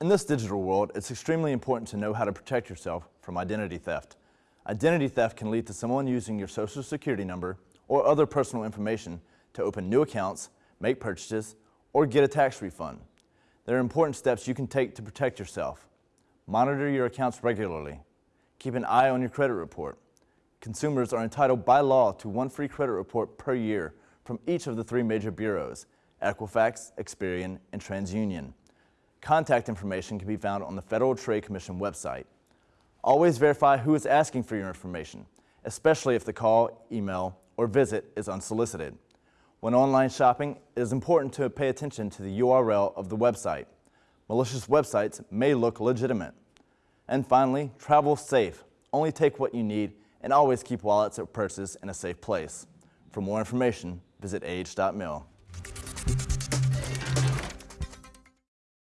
In this digital world, it's extremely important to know how to protect yourself from identity theft. Identity theft can lead to someone using your social security number or other personal information to open new accounts, make purchases, or get a tax refund. There are important steps you can take to protect yourself. Monitor your accounts regularly. Keep an eye on your credit report. Consumers are entitled by law to one free credit report per year from each of the three major bureaus, Equifax, Experian, and TransUnion. Contact information can be found on the Federal Trade Commission website. Always verify who is asking for your information, especially if the call, email, or visit is unsolicited. When online shopping, it is important to pay attention to the URL of the website. Malicious websites may look legitimate. And finally, travel safe. Only take what you need and always keep wallets or purses in a safe place. For more information, visit age.mil.